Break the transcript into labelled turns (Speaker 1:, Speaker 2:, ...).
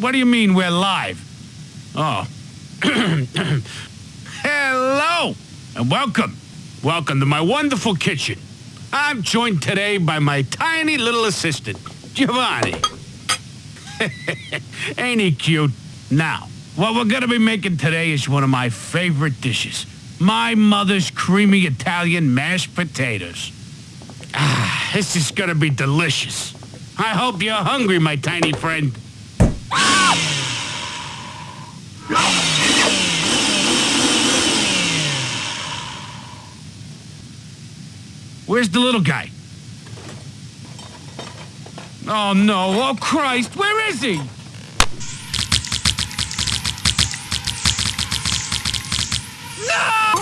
Speaker 1: what do you mean we're live? Oh. Hello and welcome. Welcome to my wonderful kitchen. I'm joined today by my tiny little assistant, Giovanni. Ain't he cute? Now, what we're gonna be making today is one of my favorite dishes. My mother's creamy Italian mashed potatoes. Ah, this is gonna be delicious. I hope you're hungry, my tiny friend. Where's the little guy? Oh no, oh Christ, where is he? No!